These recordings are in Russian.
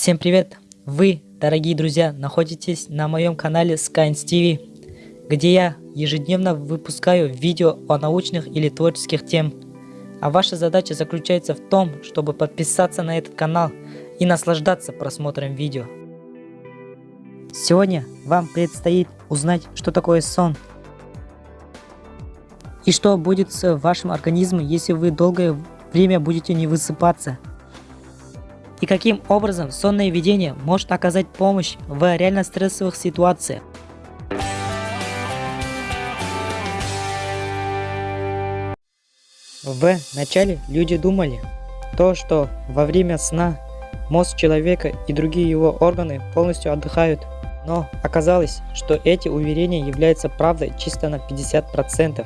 Всем привет! Вы, дорогие друзья, находитесь на моем канале Skynes TV, где я ежедневно выпускаю видео о научных или творческих тем. А ваша задача заключается в том, чтобы подписаться на этот канал и наслаждаться просмотром видео. Сегодня вам предстоит узнать, что такое сон. И что будет с вашим организмом, если вы долгое время будете не высыпаться – и каким образом сонное видение может оказать помощь в реально стрессовых ситуациях. В начале люди думали, то, что во время сна мозг человека и другие его органы полностью отдыхают. Но оказалось, что эти уверения являются правдой чисто на 50%.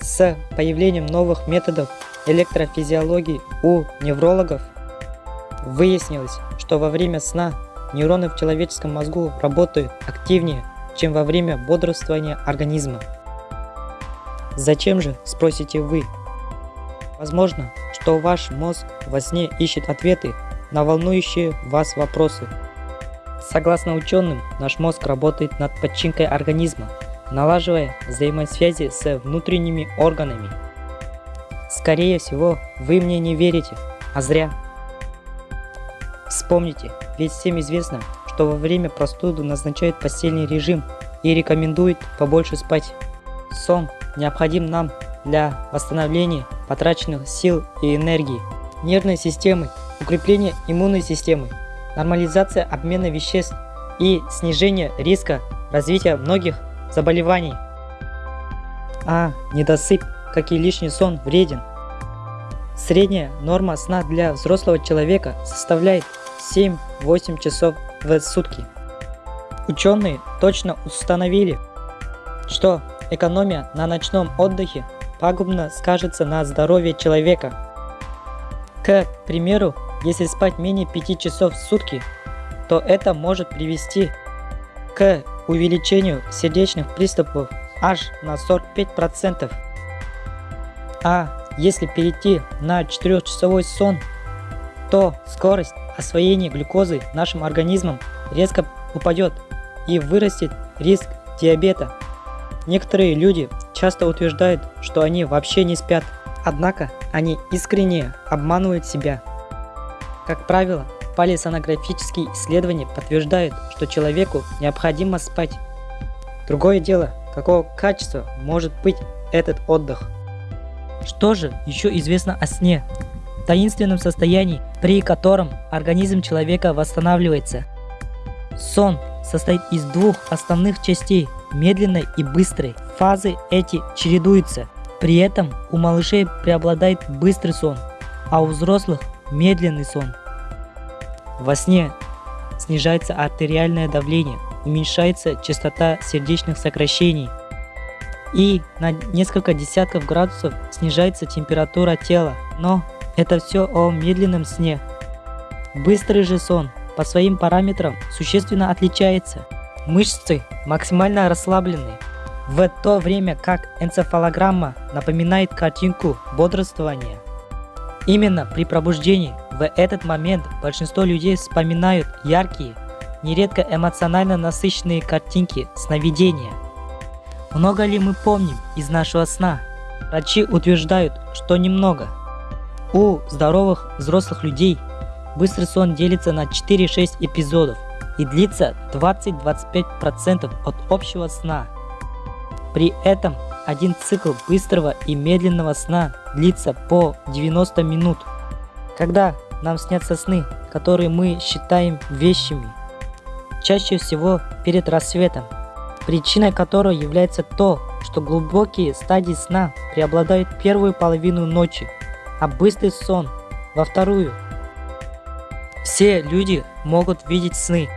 С появлением новых методов электрофизиологии у неврологов Выяснилось, что во время сна нейроны в человеческом мозгу работают активнее, чем во время бодрствования организма. Зачем же, спросите вы? Возможно, что ваш мозг во сне ищет ответы на волнующие вас вопросы. Согласно ученым, наш мозг работает над подчинкой организма, налаживая взаимосвязи с внутренними органами. Скорее всего, вы мне не верите, а зря. Вспомните, ведь всем известно, что во время простуды назначают постельный режим и рекомендуют побольше спать. Сон необходим нам для восстановления потраченных сил и энергии, нервной системы, укрепления иммунной системы, нормализация обмена веществ и снижение риска развития многих заболеваний. А недосып, как и лишний сон, вреден. Средняя норма сна для взрослого человека составляет 7-8 часов в сутки. Ученые точно установили, что экономия на ночном отдыхе пагубно скажется на здоровье человека. К примеру, если спать менее 5 часов в сутки, то это может привести к увеличению сердечных приступов аж на 45%. А если перейти на 4-часовой сон, то скорость освоение глюкозы нашим организмом резко упадет и вырастет риск диабета. Некоторые люди часто утверждают, что они вообще не спят, однако они искренне обманывают себя. Как правило, полисонографические исследования подтверждают, что человеку необходимо спать. Другое дело, какого качества может быть этот отдых. Что же еще известно о сне? таинственном состоянии, при котором организм человека восстанавливается. Сон состоит из двух основных частей – медленной и быстрой. Фазы эти чередуются. При этом у малышей преобладает быстрый сон, а у взрослых – медленный сон. Во сне снижается артериальное давление, уменьшается частота сердечных сокращений и на несколько десятков градусов снижается температура тела. Но это все о медленном сне. Быстрый же сон по своим параметрам существенно отличается. Мышцы максимально расслаблены, в то время как энцефалограмма напоминает картинку бодрствования. Именно при пробуждении в этот момент большинство людей вспоминают яркие, нередко эмоционально насыщенные картинки сновидения. Много ли мы помним из нашего сна? Врачи утверждают, что немного – у здоровых взрослых людей быстрый сон делится на 4-6 эпизодов и длится 20-25% от общего сна. При этом один цикл быстрого и медленного сна длится по 90 минут. Когда нам снятся сны, которые мы считаем вещами, чаще всего перед рассветом, причиной которой является то, что глубокие стадии сна преобладают первую половину ночи, а быстрый сон во вторую. Все люди могут видеть сны,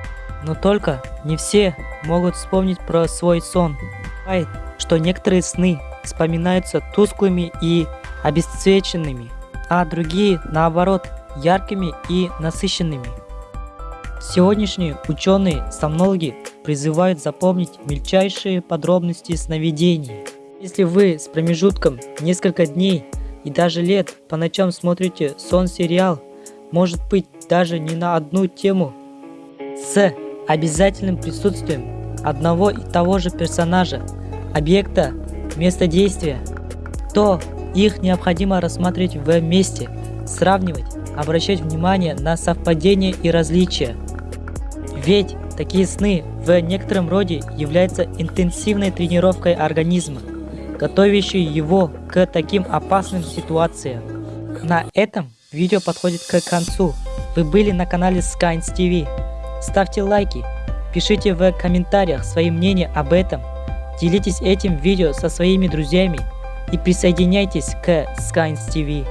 но только не все могут вспомнить про свой сон. Бывает, что некоторые сны вспоминаются тусклыми и обесцвеченными, а другие, наоборот, яркими и насыщенными. Сегодняшние ученые-сомнологи призывают запомнить мельчайшие подробности сновидений. Если вы с промежутком несколько дней и даже лет по ночам смотрите сон-сериал, может быть даже не на одну тему с обязательным присутствием одного и того же персонажа, объекта, места действия, то их необходимо рассматривать вместе, сравнивать, обращать внимание на совпадения и различия. Ведь такие сны в некотором роде являются интенсивной тренировкой организма, готовящей его к таким опасным ситуациям. На этом видео подходит к концу. Вы были на канале Skynes TV. Ставьте лайки, пишите в комментариях свои мнения об этом, делитесь этим видео со своими друзьями и присоединяйтесь к Skynes TV.